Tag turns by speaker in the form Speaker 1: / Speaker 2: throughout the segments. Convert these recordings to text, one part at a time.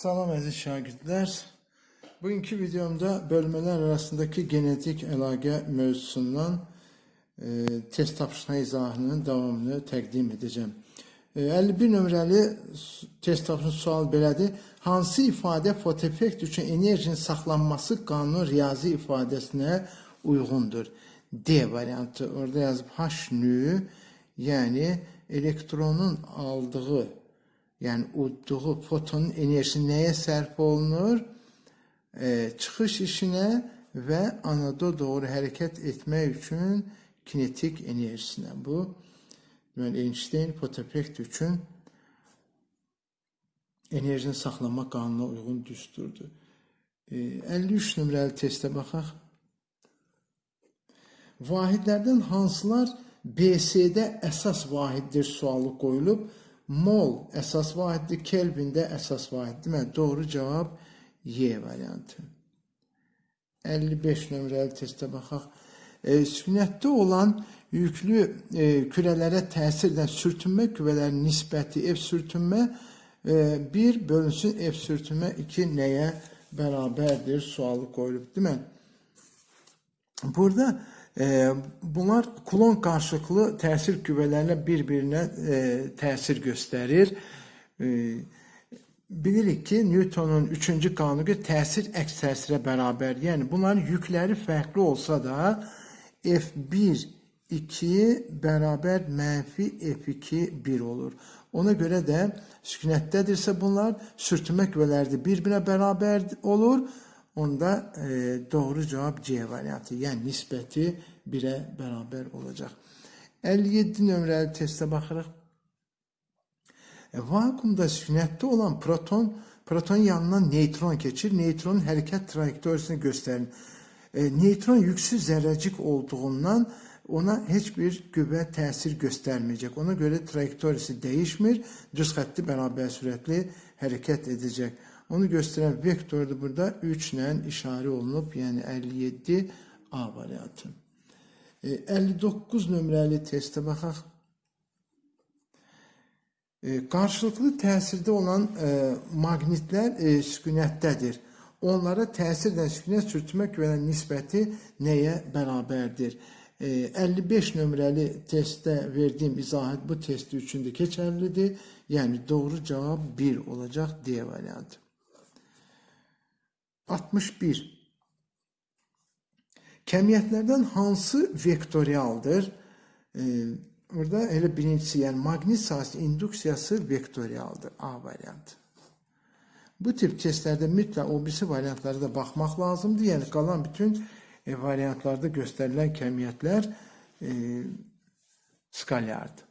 Speaker 1: Salam əziz şagirdlər. Bugünkü videomda bölmələr arasındakı genetik əlaqə mövzusundan e, test tapşırma izahının davamını təqdim edəcəm. E, 51 nömrəli test tapşırma sual belədir. Hansı ifadə fotofekt üçün enerjinin saxlanması qanun riyazi ifadəsinə uyğundur? D variantı. Orada yazıb H nü, yəni elektronun aldığı yəni udduğu fotonun enerjisi nəyə sərf olunur? E, çıxış işinə və anada doğru hərəkət etmək üçün kinetik enerjisinə. Bu deməli Einstein fotofekt üçün enerjini saxlama qanununa uyğun düsturdur. E, 53 nömrəli testə baxaq. Vahidlərdən hansılar BC-də əsas vahiddir sualı qoyulub. Mol əsas vahiddir, Kelvin də əsas vahiddir. Deməli, doğru cavab Y variantı. 55 nömrəli testə baxaq. E, sükunətdə olan yüklü e, kürələrə təsir edən sürtünmə küvələrinin nisbəti F sürtünmə e, 1 bölünsün F sürtünmə 2 nəyə bərabərdir sualı qoyulub, değil mi? Burada bunlar kulon qarşılıqlı təsir küvələrlə bir-birinə e, təsir göstərir. Bilirik ki, Newtonun 3-cü qanunu təsir əks təsirə bərabər. Yəni bunların yükləri fərqli olsa da F1 2 bərabər mənfi F2 1 olur. Ona görə də sükunətdədirsə bunlar sürtünmə küvələri bir-birinə bərabər olur. Onda e, doğru cavab C variantı. Yəni nisbəti 1-ə bərabər olacaq. 57 nömrəli testə baxırıq. E, vakuumda sükunətdə olan proton protonun yanından neytron keçir. Neytronun hərəkət trayektoriyasını göstərir. E, neytron yüksüz zərrəcik olduğundan ona heç bir qüvvə təsir göstərməyəcək. Ona görə trayektoriyası dəyişmir, düz xətti bərabər sürətli hərəkət edəcək. Onu göstərən vektordur burada 3 ilə işarə olunub, yəni 57 A variantı. E, 59 nömrəli testə baxaq. E, qarşılıqlı təsirdə olan e, maqnitlər e, sükunətdədir. Onlara təsir edən sükunət sürtünmə küvələrinin nisbəti nəyə bərabərdir? E, 55 nömrəli testdə verdiyim izahat bu testi üçün də keçərlidir. Yəni doğru cavab 1 olacaq D variantı. 61. Kəmiyyətlərdən hansı vektorialdır? Ee, burada elə birincisi, yəni maqnit sahəsinin induksiyası vektorialdır. A variantı. Bu tip testlərdə mütləq o birisi variantlara da baxmaq lazımdır. Yəni qalan bütün e, variantlarda göstərilən kəmiyyətlər e, skalyardır.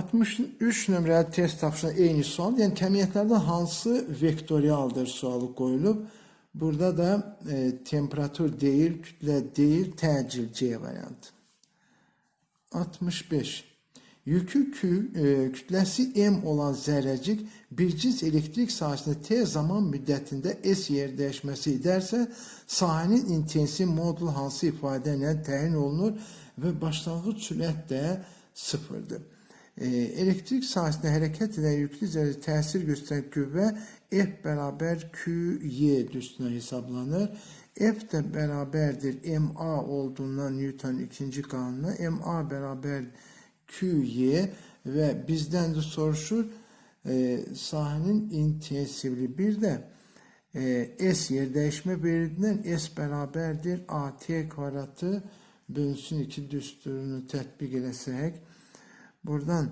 Speaker 1: 63 nömrəli test tapşırığında eyni sual. Yəni kəmiyyətlərdən hansı vektorialdır sualı qoyulub. Burada da e, temperatur değil, kütle değil, təcil C variantı. 65. Yükü kü, e, kütləsi M olan zərrəcik bir cins elektrik sahəsində T zaman müddətində S yer dəyişməsi edərsə, sahənin intensiv modul hansı ifadə ilə təyin olunur və başlanğıc sürət də sıfırdır. E, elektrik sahəsində hərəkət edən yüklü zərrə təsir göstərən qüvvə F bərabər QY düstunə hesablanır. F də bərabərdir MA olduğundan Newton ikinci qanuna MA bərabər QY və bizdən də soruşur e, sahənin intensivliyi. Bir də e, S yer dəyişmə verildiyindən S bərabərdir AT kvadratı bölünsün 2 düsturunu tətbiq eləsək buradan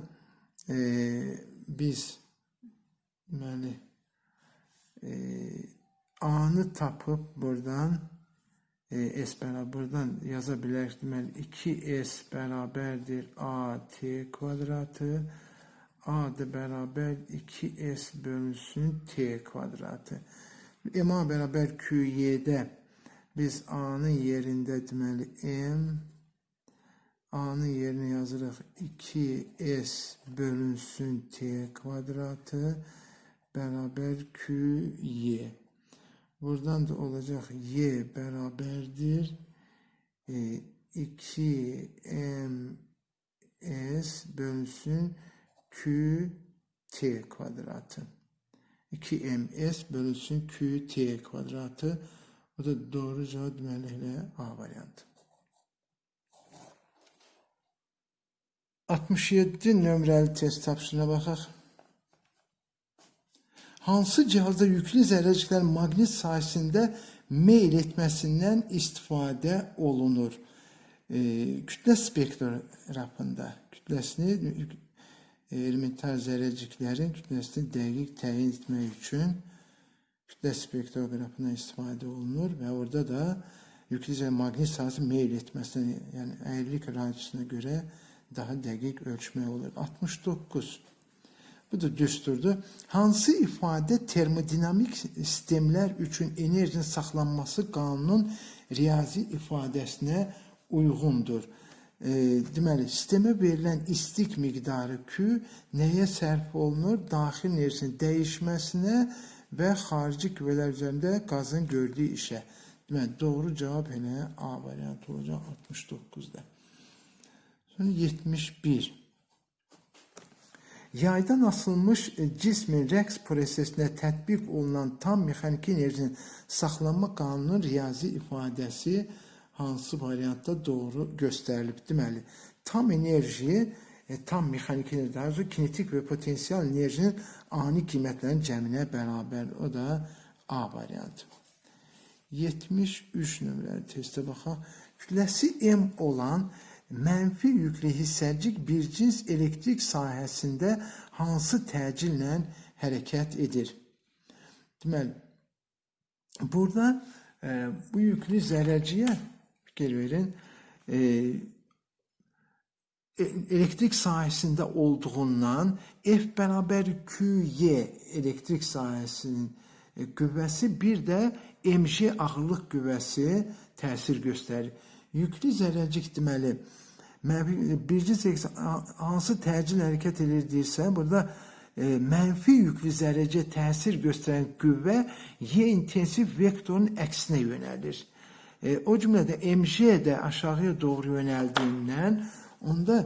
Speaker 1: e, biz deməli e, A'nı tapıb buradan e, S bərabər buradan yaza bilərik. Deməli 2S bərabərdir AT kvadratı. A da bərabər 2S bölünsün T kvadratı. MA bərabər QY-də biz A-nın yerində deməli M A-nın yerinə yazırıq 2S bölünsün T kvadratı bərabər QY. Buradan da olacaq Y bərabərdir. E, 2MS bölünsün QT kvadratı. 2ms bölünsün qt kvadratı. Bu da doğru cevap deməli elə A variantı. 67 nömrəli test tapşırığına baxaq. Hansı cihazda yüklü zərrəciklər maqnit sahəsində meyl etməsindən istifadə olunur? E, kütlə spektrafında kütləsini e, elementar zərrəciklərin kütləsini dəqiq təyin etmək üçün kütle spektrografından istifadə olunur və orada da yüklü zərrə maqnit sahəsi meyl etməsini, yəni əyrilik radiusuna görə daha dəqiq ölçmək olur. 69 Bu da düsturdur. Hansı ifadə termodinamik sistemlər üçün enerjinin saxlanması qanunun riyazi ifadəsinə uyğundur. E, deməli, sistemə verilən istik miqdarı Q nəyə sərf olunur? Daxil enerjinin dəyişməsinə və xarici qüvvələr üzərində qazın gördüyü işə. Deməli, doğru cavab elə A variantı olacaq 69-da. Sonra 71. Yaydan asılmış e, cismin rəqs prosesinə tətbiq olunan tam mexaniki enerjinin saxlanma qanununun riyazi ifadəsi hansı variantda doğru göstərilib? Deməli, tam enerji, e, tam mexaniki enerji, daha doğrusu kinetik və potensial enerjinin ani qiymətlərin cəminə bərabər. O da A variantı. 73 nömrəli testə baxaq. Kütləsi M olan mənfi yüklü hissəcik bir cins elektrik sahəsində hansı təcillə hərəkət edir? Deməli, burada e, bu yüklü zərrəciyə fikir verin, e, e elektrik sahəsində olduğundan F bərabər QY elektrik sahəsinin e, qüvvəsi bir də mg ağırlıq qüvvəsi təsir göstərir. Yüklü zərrəcik deməli, birinci seks hansı təcil hərəkət edir deyirsə, burada e, mənfi yüklü zərrəcə təsir göstərən qüvvə Y intensiv vektorun əksinə yönəlir. E, o cümlədə mg də aşağıya doğru yönəldiyindən onda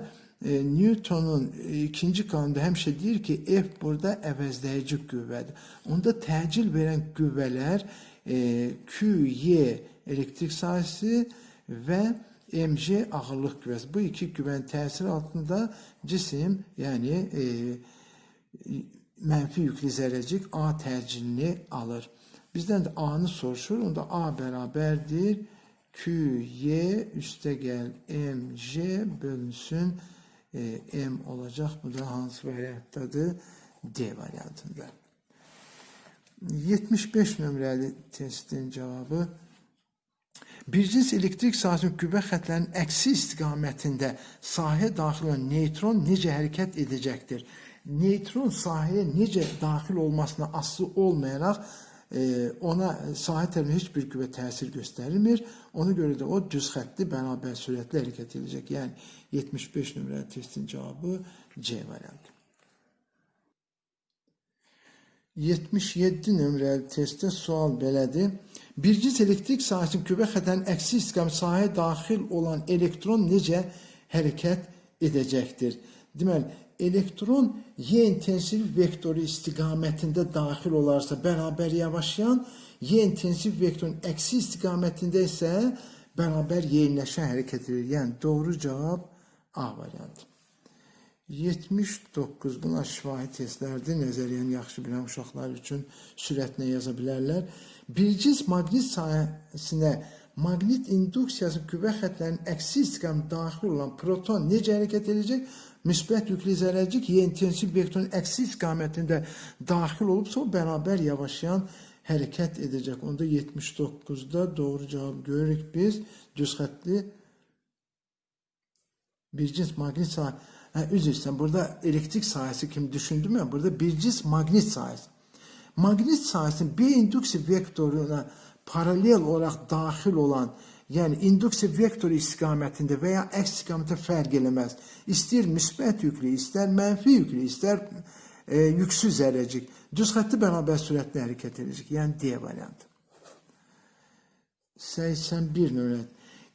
Speaker 1: e, Newtonun ikinci kanunda həmişə deyir ki, F burada əvəzləyici qüvvədir. Onda təcil verən qüvvələr e, Q, Y elektrik sahəsi və mg ağırlıq küvəsi. Bu iki küvənin təsiri altında cisim, yəni e, mənfi yüklü zərrəcik A təcilini alır. Bizdən də A-nı soruşur. Onda A bərabərdir. QY üstə gəl MG bölünsün e, M olacaq. Bu da hansı variantdadır? D variantında. 75 nömrəli testin cavabı Bircins elektrik sahəsinin qüvvə xətlərinin əksi istiqamətində sahəyə daxil olan neytron necə hərəkət edəcəkdir? Neytron sahəyə necə daxil olmasına asılı olmayaraq e, ona sahə tərəfindən heç bir qüvvə təsir göstərilmir. Ona görə də o düz xəttli bərabər sürətlə hərəkət edəcək. Yəni 75 nömrəli testin cavabı C variantı. 77 nömrəli testdə sual belədir. Birciz elektrik sahəsinin kübə xətənin əksi istiqamət sahəyə daxil olan elektron necə hərəkət edəcəkdir? Deməli, elektron Y intensiv vektoru istiqamətində daxil olarsa bərabər yavaşlayan, Y intensiv vektorun əksi istiqamətində isə bərabər yeniləşən hərəkət edir. Yəni, doğru cavab A variantı. 79 bunlar şifahi testlərdir. Nəzəriyyəni yaxşı bilən uşaqlar üçün sürətlə yaza bilərlər. Birciz maqnit sahəsinə maqnit induksiyası qüvvə xətlərinin əksi istiqam daxil olan proton necə hərəkət edəcək? Müsbət yüklü zərrəcik Y intensiv vektorun əksi istiqamətində daxil olubsa, o bərabər yavaşlayan hərəkət edəcək. Onda 79-da doğru cavab görürük biz. Düz xətli bircins maqnit sahəsi Ha, üzr istəyirəm. Burada elektrik sahəsi kimi düşündüm ya. Burada birciz maqnit sahəsi. Maqnit sahəsinin bir induksiv vektoruna paralel olaraq daxil olan, yəni induksiv vektoru istiqamətində və ya əks istiqamətə fərq eləməz. İstəyir müsbət yüklü, istər mənfi yüklü, istər e, yüksüz zərrəcik. Düz xətti bərabər sürətlə hərəkət edəcək. Yəni D variantı. 81 nömrə.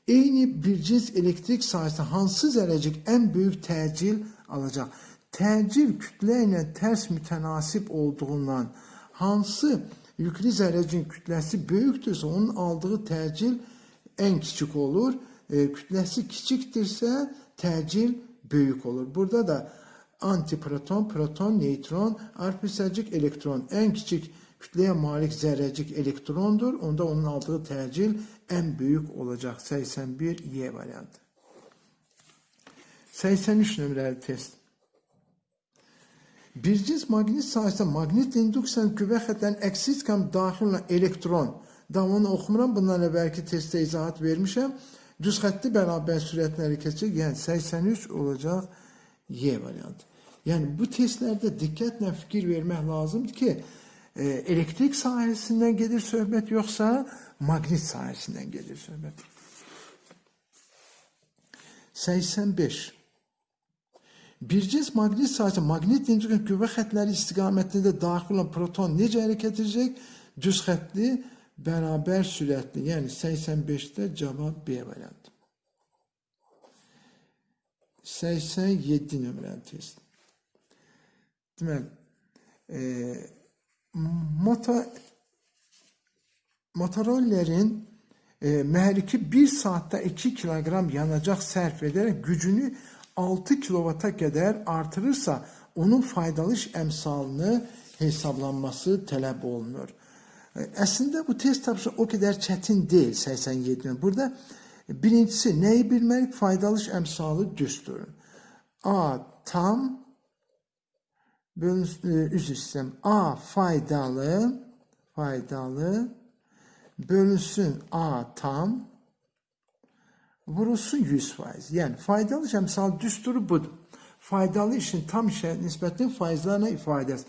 Speaker 1: Eyni bir cins elektrik sahəsində hansı zərrəcik ən böyük təcil alacaq? Təcil kütlə ilə tərs mütənasib olduğundan hansı yüklü zərrəcin kütləsi böyükdürsə, onun aldığı təcil ən kiçik olur. E, kütləsi kiçikdirsə, təcil böyük olur. Burada da antiproton, proton, neytron, arpsəcik elektron ən kiçik kütləyə malik zərrəcik elektrondur. Onda onun aldığı təcil ən böyük olacaq. 81 Y variantı. 83 nömrəli test. Bir cins maqnit sahəsində maqnit induksiyanın qüvvə xətlərinin əksi istiqam daxil olan elektron, davamını oxumuram, bundan əvvəlki testdə izahat vermişəm. Düz xətti bərabər sürətlə hərəkət edəcək, yəni 83 olacaq Y variantı. Yəni bu testlərdə diqqətlə fikir vermək lazımdır ki, e, elektrik sahəsindən gedir söhbət yoxsa maqnit sahəsindən gedir söhbət. 85 Bir cins maqnit sahəsi, maqnit induksiyon qüvvə xətləri istiqamətində daxil olan proton necə hərəkət edəcək? Düz xəttli, bərabər sürətli. Yəni 85-də cavab B variantı. 87 nömrəli test. Deməli, e, motor Motorollerin e, mühərriki 1 saatdə 2 kiloqram yanacaq sərf edərək gücünü 6 kilovata qədər artırırsa, onun faydalı iş əmsalını hesablanması tələb olunur. E, Əslində bu test tapışı o qədər çətin deyil 87. Burada birincisi nəyi bilməliyik? Faydalı iş əmsalı düsturun. A tam bölünsün, e, üzr istəyirəm. A faydalı faydalı bölünsün A tam vurulsun 100 faiz. Yəni faydalı əmsal düsturu budur. Faydalı işin tam işə nisbətən faizlərlə ifadəsi.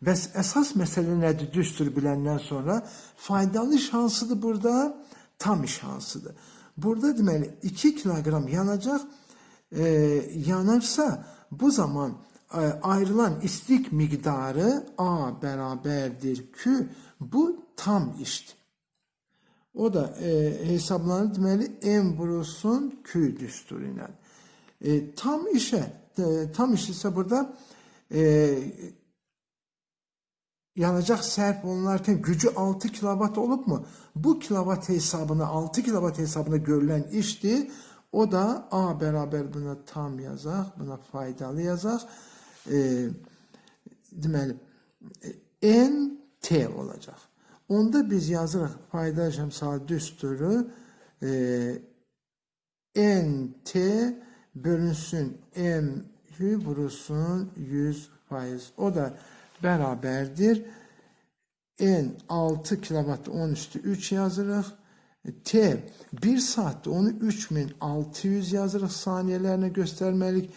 Speaker 1: Bəs əsas məsələ nədir düsturu biləndən sonra? Faydalı iş hansıdır burada? Tam iş hansıdır? Burada deməli 2 kiloqram yanacaq e, yanarsa bu zaman e, ayrılan istik miqdarı A bərabərdir Q. Bu tam işdir. O da e, hesablanır deməli M vurulsun Q düsturu ilə. E, tam işə, e, tam iş isə burada e, yanacaq sərf olunarkən gücü 6 kilovat olubmu? Bu kilovat hesabına 6 kilovat hesabına görülən işdir. O da A bərabər buna tam yazaq, buna faydalı yazaq. E, deməli N T olacaq. Onda biz yazırıq faydalı əmsal düsturu e, N T bölünsün M vurulsun 100 faiz. O da bərabərdir. N 6 kilovat 10 üstü 3 yazırıq. T 1 saatdə onu 3600 yazırıq saniyələrinə göstərməlik.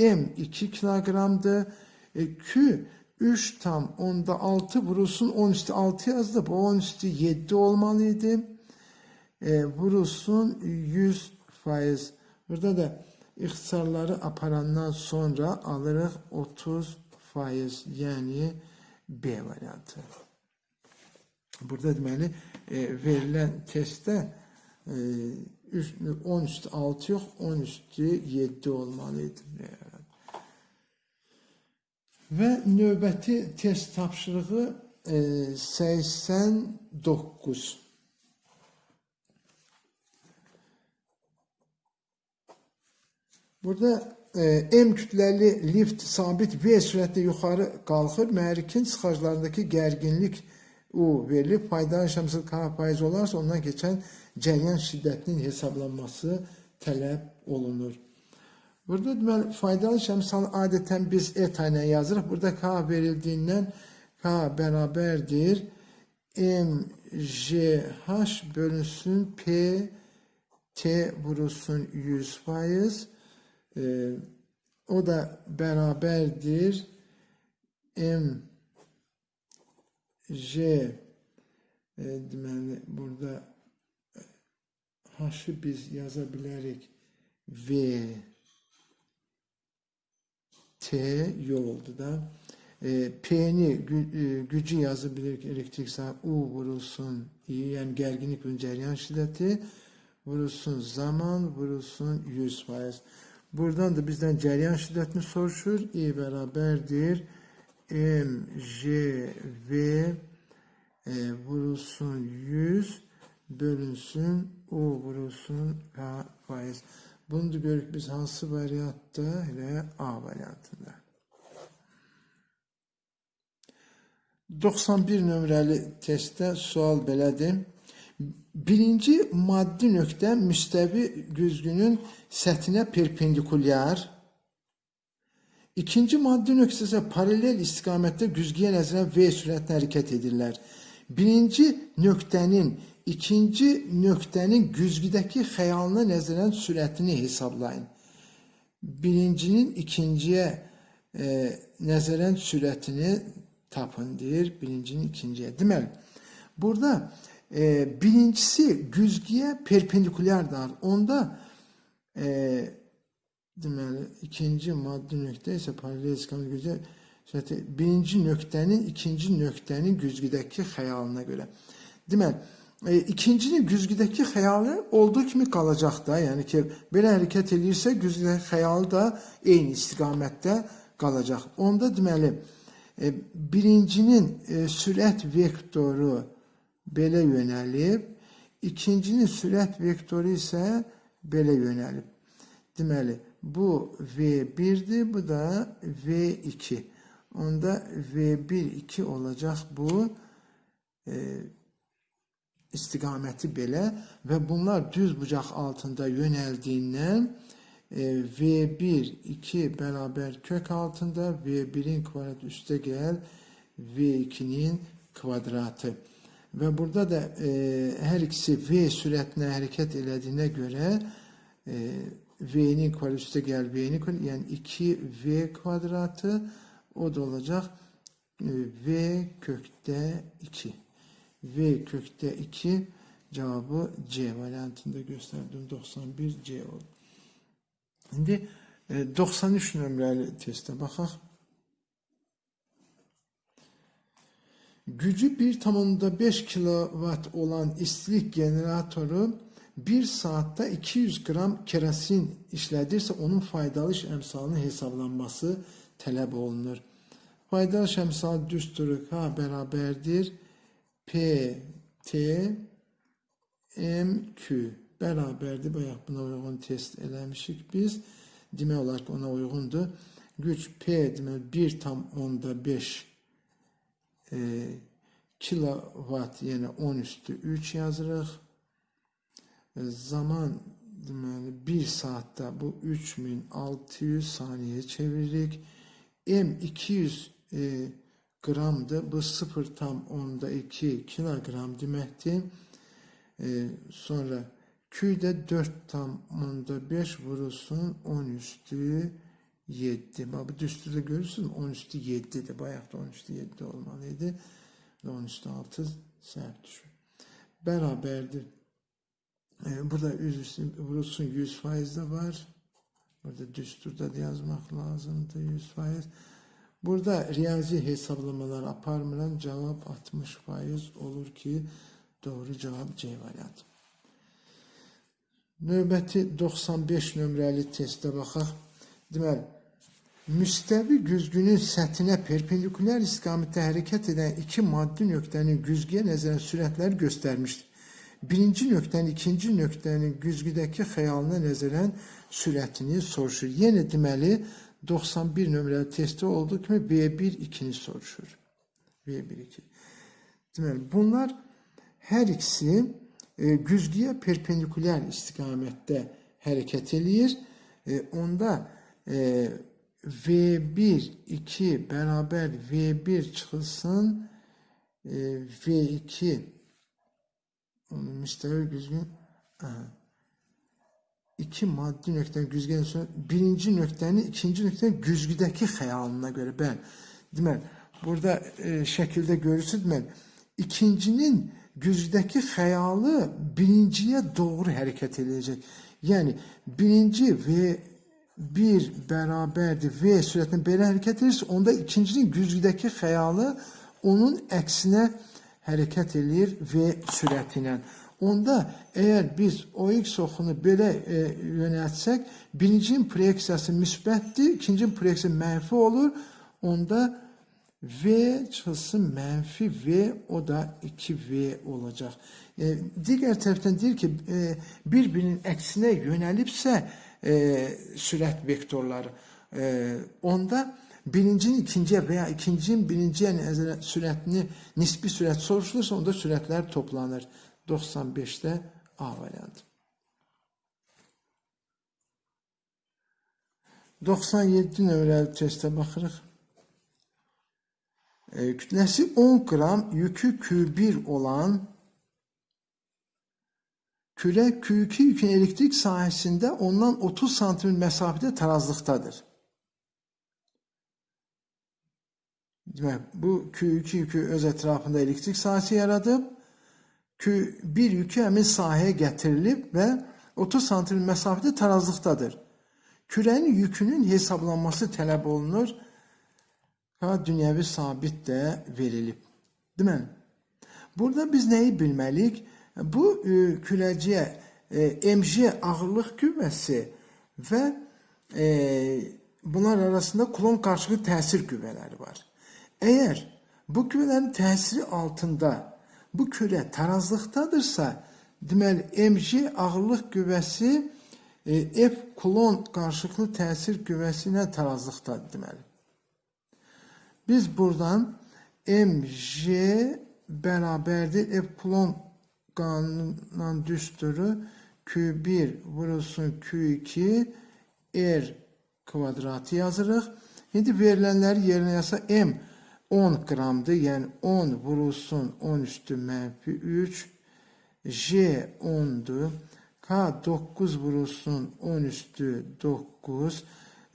Speaker 1: M 2 kiloqramdır. E, Q 3 tam onda 6 vurulsun 10 üstü 6 yazdı. Bu 10 üstü 7 olmalıydı. E, vurulsun 100 faiz. Burada da ixtisarları aparandan sonra alırıq 30 faiz. Yəni B variantı. Burada deməli e, verilən testdə e, 10 üstü 6 yox, 10 üstü 7 olmalıydı. Və növbəti test tapşırığı e, 89. Burada e, M kütləli lift sabit V sürətlə yuxarı qalxır. Mühərrikin sıxaclarındakı gərginlik U verilib. Faydalı şəmsil K faiz olarsa ondan keçən cəryan şiddətinin hesablanması tələb olunur. Burada deməli faydalı şəmsal adətən biz eta ilə yazırıq. Burada K verildiyindən K bərabərdir MGH bölünsün P T vurulsun 100 faiz. E, o da bərabərdir M J e, deməli burada H-ı biz yaza bilərik V T yoldu da e, P'ni gü, e, gücü yazabilirik elektrik sahibi U vurulsun I yani gerginlik ve cereyan şiddeti vurulsun zaman vurulsun 100 faiz. Buradan da bizden cereyan şiddetini soruşur. I beraberdir. M, J, V e, vurulsun 100 bölünsün U vurulsun K faiz. Bunu da görürük biz hansı variantda? Elə A variantında. 91 nömrəli testdə sual belədir. Birinci maddi nöqtə müstəvi güzgünün səthinə perpendikulyar, İkinci maddi nöqtə isə paralel istiqamətdə güzgüyə nəzərən V sürətlə hərəkət edirlər. Birinci nöqtənin ikinci nöqtənin güzgüdəki xəyalına nəzərən sürətini hesablayın. Birincinin ikinciyə e, nəzərən sürətini tapın deyir. Birincinin ikinciyə. Deməli, burada e, birincisi güzgüyə perpendikulyardır. Onda e, deməli ikinci maddi nöqtə isə paralel istiqamət güzgü sürəti birinci nöqtənin ikinci nöqtənin güzgüdəki xəyalına görə. Deməli, e, ikincinin güzgüdəki xəyalı olduğu kimi qalacaq da, yəni ki, belə hərəkət eləyirsə, güzgüdəki xəyalı da eyni istiqamətdə qalacaq. Onda deməli, e, birincinin e, sürət vektoru belə yönəlib, ikincinin sürət vektoru isə belə yönəlib. Deməli, bu V1'dir, bu da V2. Onda V1, 2 olacaq bu e, istiqaməti belə və bunlar düz bucaq altında yönəldiyindən e, V1, 2 bərabər kök altında V1'in kvadratı üstə gəl V2'nin kvadratı. Və burada da e, hər ikisi V sürətinə hərəkət elədiyinə görə e, V'nin kvadratı üstə gəl V'nin kvadratı yəni 2V kvadratı o da olacaq e, V kökdə 2. V kökdə 2 cevabı C variantında gösterdim. 91 C oldu. Şimdi 93 nömrəli testə baxaq. Gücü 1,5 kW olan istilik generatoru 1 saatte 200 gram kerasin işlədirsə onun faydalı iş əmsalının hesablanması tələb olunur. Faydalı iş əmsalı düsturu K bərabərdir P T M Q bərabərdir. Bayaq buna uyğun test eləmişik biz. Demək olar ki ona uyğundur. Güc P demək 1 tam onda 5 e, kilowatt yəni 10 üstü 3 yazırıq. E, zaman deməli 1 saatdə bu 3600 saniyə çeviririk. M 200 e, qramdır. Bu 0 tam onda 2 kilogram deməkdir. E, sonra Q də 4 tam onda 5 vurulsun 10 üstü 7. Bax bu düsturda görürsünüz 10 üstü 7'dir. Bayaq da 10 üstü 7 olmalıydı. Və 10 üstü 6 səhv düşür. Bərabərdir. Ee, burada vurulsun 100 faiz de var. Burada düsturda da yazmak lazımdı 100 faiz. Burada riyazi hesaplamalar aparmıram. Cevap 60 faiz olur ki doğru cevap C variantı. Növbəti 95 nömrəli testə baxaq. Deməli, müstəvi güzgünün səthinə perpendikulyar istiqamətdə hərəkət edən iki maddi nöqtənin güzgüyə nəzərən sürətləri göstərmişdir birinci nöqtənin, ikinci nöqtənin güzgüdəki xəyalına nəzərən sürətini soruşur. Yenə deməli 91 nömrəli testdə olduğu kimi V1-2-ni soruşur. V1-2. Deməli bunlar hər ikisi e, güzgüyə perpendikulyar istiqamətdə hərəkət eləyir. E, onda e, V1, 2 bərabər V1 çıxılsın e, V2 müstəvi güzgün aha, iki maddi nöqtənin güzgüdən sonra birinci nöqtənin ikinci nöqtənin güzgüdəki xəyalına görə bəli. Deməli, burada e, şəkildə görürsünüz, deməli, ikincinin güzgüdəki xəyalı birinciyə doğru hərəkət edəcək. Yəni, birinci V bir bərabərdir V sürətlə belə hərəkət edirsə, onda ikincinin güzgüdəki xəyalı onun əksinə hərəkət eləyir V sürəti ilə. Onda əgər biz OX oxunu belə e, yönəltsək, birincinin proyeksiyası müsbətdir, ikincinin proyeksiyası mənfi olur. Onda V çıxılsın mənfi V, o da 2V olacaq. E, digər tərəfdən deyir ki, e, bir-birinin əksinə yönəlibsə e, sürət vektorları, e, onda birincinin ikinciyə və ya ikincinin birinciyə sürətini, nisbi sürət soruşulursa, onda sürətlər toplanır. 95-də A variantı. 97 nömrəli testə baxırıq. E, kütləsi 10 qram, yükü Q1 olan küre Q2 yükün elektrik sahəsində ondan 30 santim məsafədə tarazlıqdadır. Demək, bu Q2 yükü öz ətrafında elektrik sahəsi yaradıb, Q1 yükü həmin sahəyə gətirilib və 30 santim məsafədə tarazlıqdadır. Kürənin yükünün hesablanması tələb olunur. Ha, dünyəvi sabit də verilib. Deməli, burada biz nəyi bilməliyik? Bu e, kürəciyə e, mg ağırlıq qüvvəsi və e, bunlar arasında kulon qarşılığı təsir qüvvələri var. Əgər bu qüvvələrin təsiri altında bu kürə tarazlıqdadırsa, deməli mg ağırlıq qüvvəsi e, F kulon qarşılıqlı təsir qüvvəsi ilə tarazlıqdadır deməli. Biz buradan mg bərabərdir F kulon qanunundan düsturu Q1 vurulsun Q2 R kvadratı yazırıq. İndi verilənləri yerinə yazsa M 10 qramdır, yəni 10 vurulsun 10 üstü mənfi 3, J 10'dur, K 9 vurulsun 10 üstü 9,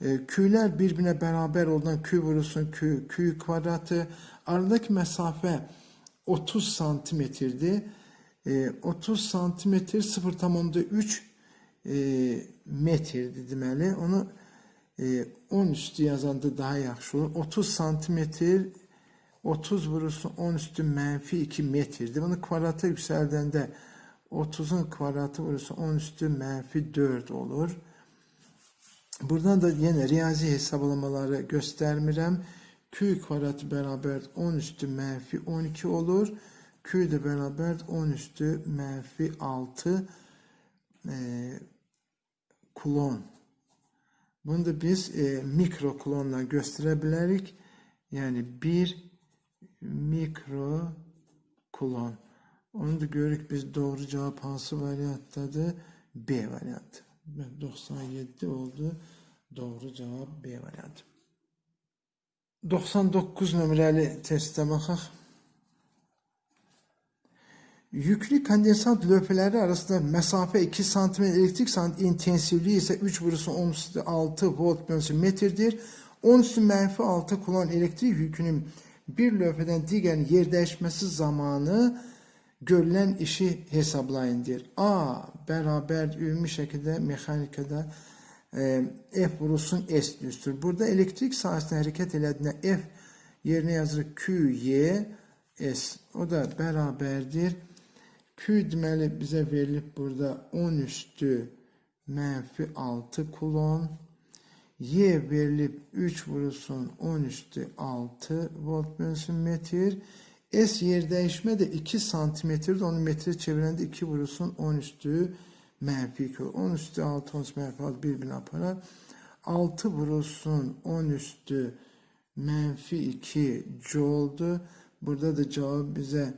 Speaker 1: e, Q'lər bir-birinə bərabər olduğundan Q vurulsun Q, Q kvadratı, aradakı məsafə 30 santimetrdir. 30 santimetr 0,3 e, metrdir deməli. Onu 10 e, üstü yazanda daha yaxşı olur. 30 santimetr 30 vurursun 10 üstü mənfi 2 metrdir. Bunu kvadrata yüksəldəndə 30'un kvadratı vurursun 10 üstü mənfi 4 olur. Buradan da yenə riyazi hesablamaları göstərmirəm. Q kvadratı bərabər 10 üstü mənfi 12 olur. Q ile beraber 10 üstü menfi 6 e, kulon. Bunu da biz e, mikro kulonla gösterebilirik. Yani 1 mikro kulon. Onu da görürük biz doğru cevap hansı varianttadır? B variantı. 97 oldu. Doğru cevap B variantı. 99 nömrəli testə baxaq. Yüklü kondensat löpələri arasında mesafe 2 cm, elektrik sant intensivliği ise 3 vurusu 16 volt bölünsü metrdir. 10 üstü mənfi 6 kullan elektrik yükünün bir löpədən digərin yer dəyişməsi zamanı görülən işi hesablayın deyir. A bərabər ümumi şəkildə mexanikada e, F vurulsun S düzdür. Burada elektrik sahəsində hərəkət elədiyində F yerinə yazırıq Q, Y, S. O da bərabərdir. Q deməli bizə verilib burada 10 üstü mənfi 6 kulon. Y verilib 3 vurulsun 10 üstü 6 volt bölünsün metr. S yer dəyişmə də 2 santimetrdir. Onu metre çevirəndə 2 vurulsun 10 üstü mənfi 2. 10 üstü 6, 10 üstü mənfi 6 bir-birini aparar. 6 vurulsun 10 üstü mənfi 2 joul'dur. Burada da cevap bize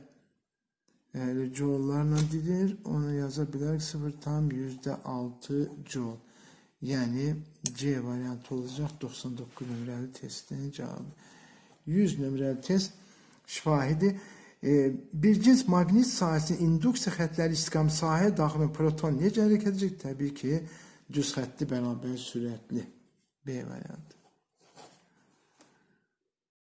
Speaker 1: yani joule'larla dilir. Onu yazabilir 0 tam yüzde 6 joule. Yani C variantı olacak 99 nömrəli testin cevabı. 100 nömrəli test şahidi e, bir cins maqnit sahəsinin induksiya xətləri istiqam sahəyə daxil proton necə hərəkət edəcək? Təbii ki, düz xəttli bərabər sürətli. B variantı.